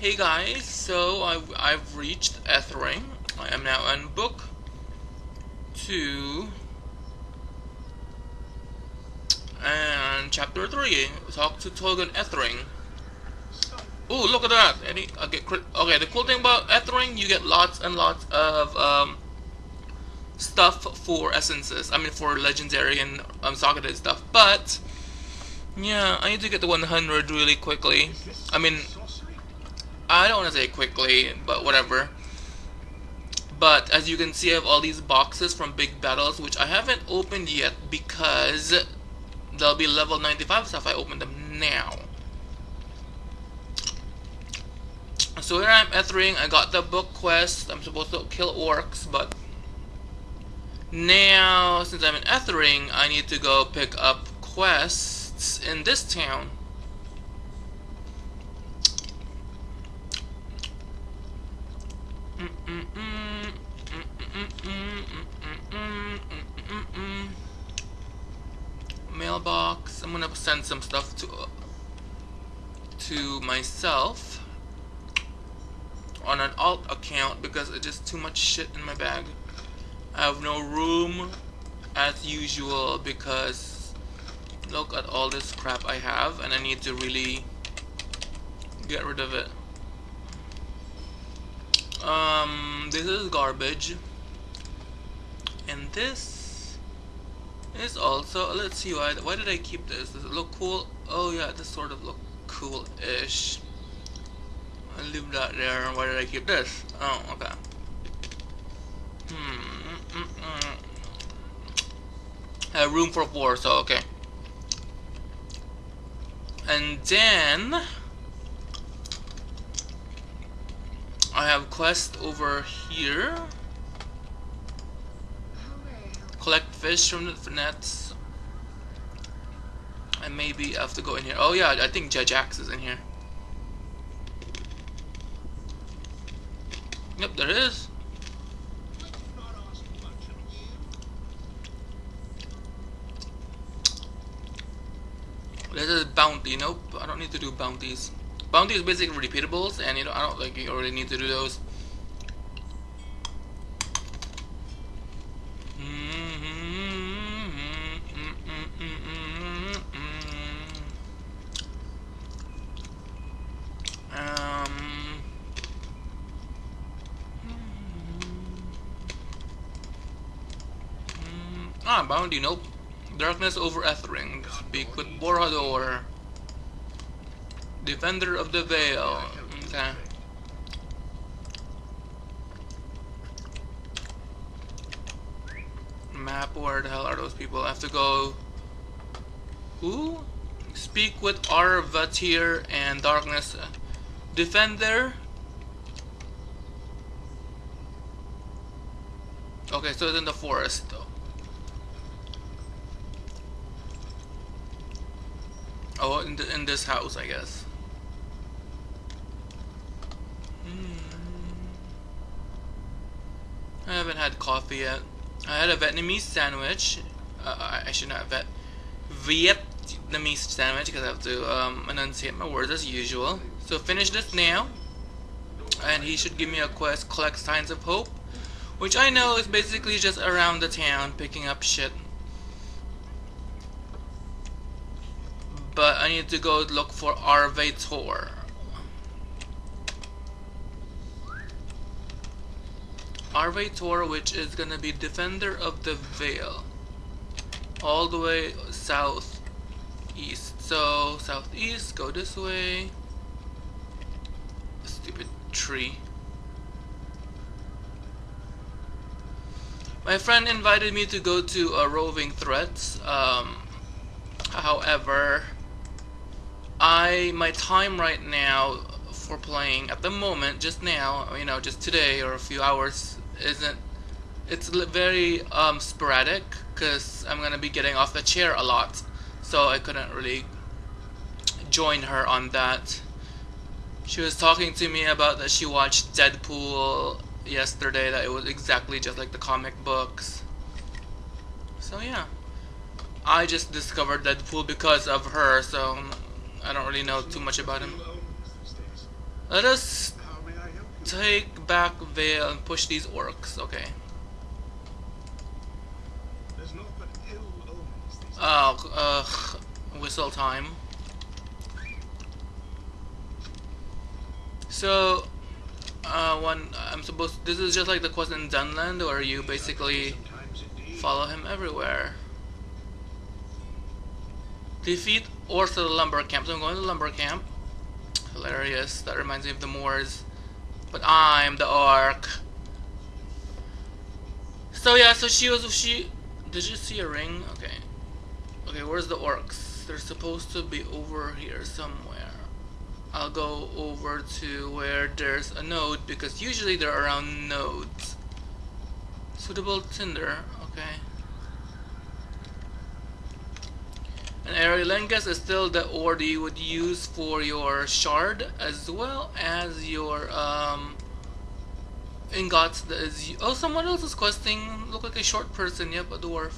Hey guys, so I've, I've reached Ethering. I am now on book 2 and chapter 3. Talk to Togan Ethering. Ooh, look at that! Any, okay, okay, the cool thing about Ethering, you get lots and lots of um, stuff for essences. I mean, for legendary and um, socketed stuff. But yeah, I need to get to 100 really quickly. I mean, I don't want to say quickly, but whatever. But as you can see, I have all these boxes from big battles, which I haven't opened yet because they'll be level 95 stuff. I open them now. So here I'm Ethering. I got the book quest. I'm supposed to kill orcs, but now since I'm in Ethering, I need to go pick up quests in this town. Mailbox. I'm gonna send some stuff to uh, to myself on an alt account because it's just too much shit in my bag. I have no room as usual because look at all this crap I have and I need to really get rid of it um this is garbage. And this is also let's see why why did I keep this? Does it look cool? Oh yeah this sort of look cool-ish. I leave that there. Why did I keep this? Oh okay. Hmm mm -mm. have room for four so okay. And then I have quest over here. Collect fish from the nets. And maybe I have to go in here. Oh yeah, I think Judge Axe is in here. Yep, there is. This is bounty. Nope, I don't need to do bounties. Bounty is basically repeatables, and you know I don't like you already need to do those. Um. Ah, bounty, nope. Darkness over Ethering. Speak with Borhador. Defender of the Veil. Okay. Map, where the hell are those people? I have to go... Who? Speak with Arvatir and Darkness. Defender? Okay, so it's in the forest though. Oh, in, the, in this house, I guess. Hmm. I haven't yet. I had a Vietnamese sandwich. Uh, I should not have vet Vietnamese sandwich because I have to um, enunciate my words as usual. So finish this now, and he should give me a quest: collect signs of hope, which I know is basically just around the town picking up shit. but I need to go look for Arvator. Arvator, which is gonna be Defender of the Veil. All the way south east. So, southeast, go this way. Stupid tree. My friend invited me to go to a roving threats. Um, however, I my time right now for playing at the moment just now you know just today or a few hours isn't it's very um, sporadic because I'm gonna be getting off the chair a lot. So I couldn't really join her on that. She was talking to me about that she watched Deadpool yesterday that it was exactly just like the comic books. So yeah. I just discovered Deadpool because of her so I don't really know too much about him. Let us How may I help you? take back Vale and push these orcs. Okay. There's naught but ill omens these Oh, uh, whistle time. So, uh, one, I'm supposed, this is just like the quest in Dunland, where you basically follow him everywhere. Defeat orcs at the lumber camp. So I'm going to the lumber camp. Hilarious. That reminds me of the Moors. But I'm the orc. So yeah, so she was she did you see a ring? Okay. Okay, where's the orcs? They're supposed to be over here somewhere. I'll go over to where there's a node because usually they're around nodes. Suitable tinder, okay. And Aerolengus is still the ore you would use for your shard as well as your um, ingots. That is, oh, someone else is questing. Look like a short person. Yep, a dwarf.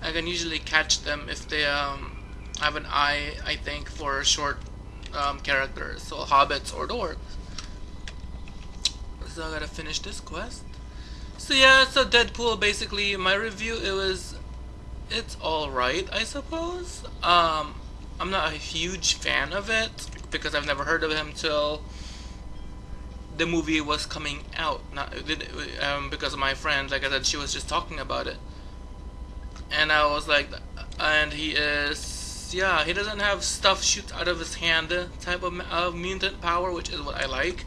I can usually catch them if they um, have an eye, I think, for short um, characters. So hobbits or dwarves. So I gotta finish this quest. So yeah, so Deadpool basically my review it was it's alright I suppose. Um I'm not a huge fan of it because I've never heard of him till the movie was coming out. Not um, because of my friend, like I said, she was just talking about it, and I was like, and he is, yeah, he doesn't have stuff shoot out of his hand type of, of mutant power, which is what I like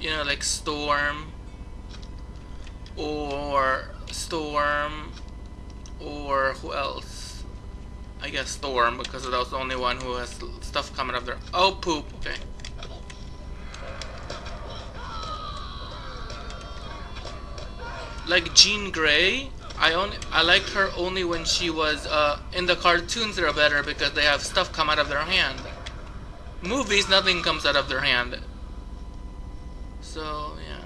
you know, like Storm or Storm or who else? I guess Storm because that was the only one who has stuff coming up there. Oh, poop. Okay. Like Jean Grey, I only I liked her only when she was uh, in the cartoons. They're better because they have stuff come out of their hand. Movies, nothing comes out of their hand. So, yeah.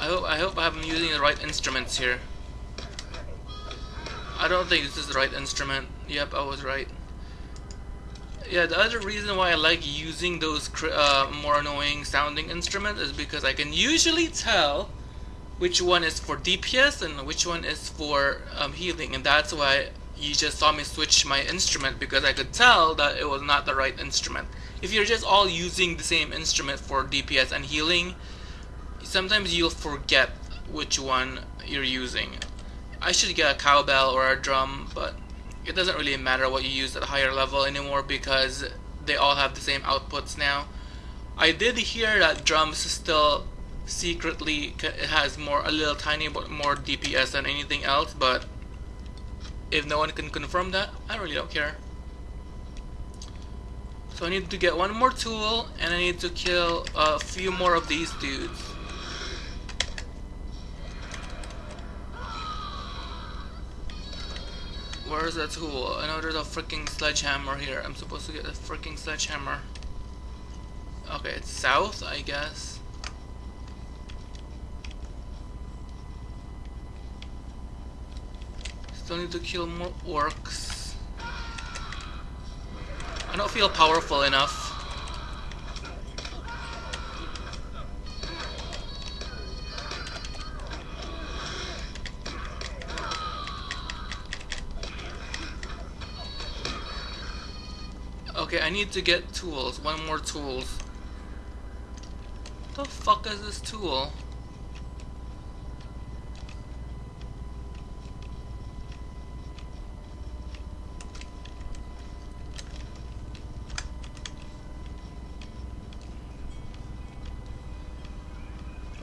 I hope I hope I'm using the right instruments here. I don't think this is the right instrument. Yep, I was right. Yeah, the other reason why I like using those uh, more annoying sounding instruments is because I can usually tell which one is for DPS and which one is for um, healing and that's why you just saw me switch my instrument because I could tell that it was not the right instrument. If you're just all using the same instrument for DPS and healing, sometimes you'll forget which one you're using. I should get a cowbell or a drum, but it doesn't really matter what you use at a higher level anymore because they all have the same outputs now. I did hear that drums still secretly has more a little tiny but more DPS than anything else but if no one can confirm that I really don't care so I need to get one more tool and I need to kill a few more of these dudes where's that tool? I know there's a freaking sledgehammer here I'm supposed to get a freaking sledgehammer okay it's south I guess Still need to kill more orcs. I don't feel powerful enough. Okay, I need to get tools. One more tools. The fuck is this tool?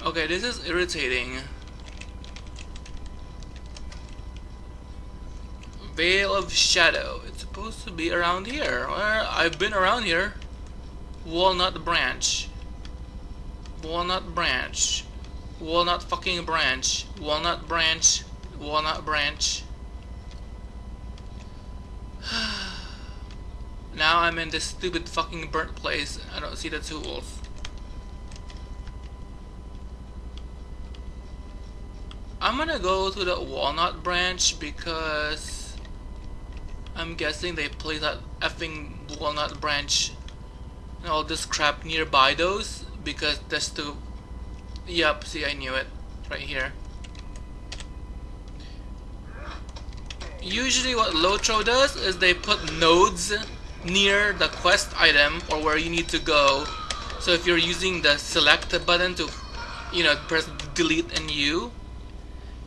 Okay, this is irritating. Veil of Shadow. It's supposed to be around here. Well, I've been around here. Walnut branch. Walnut branch. Walnut fucking branch. Walnut branch. Walnut branch. now I'm in this stupid fucking burnt place. I don't see the tools. I'm gonna go to the walnut branch because I'm guessing they place that effing Walnut branch and all this crap nearby those because that's the Yep, see I knew it. Right here. Usually what Lotro does is they put nodes near the quest item or where you need to go. So if you're using the select button to, you know, press delete and U,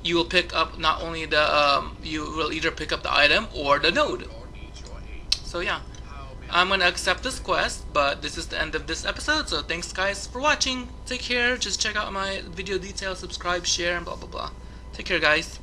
you will pick up not only the, um, you will either pick up the item or the node. So yeah, I'm gonna accept this quest, but this is the end of this episode, so thanks guys for watching. Take care, just check out my video details, subscribe, share, and blah blah blah. Take care guys.